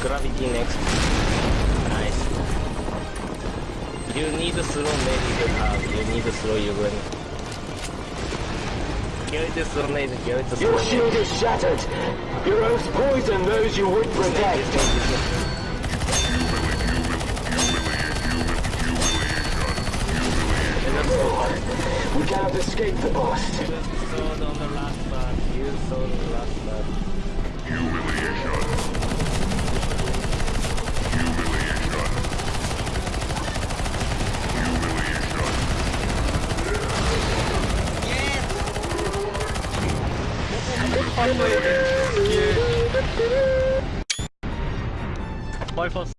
gravity next. Nice. You need to slow maybe you have. You need to slow your gun. Kill it slow maybe, kill it slow Your shield is shattered. Your oaths poison those you would protect. We cannot escape the boss. Just sword on the last part. Sword on the last part. Patlayın. Bypass.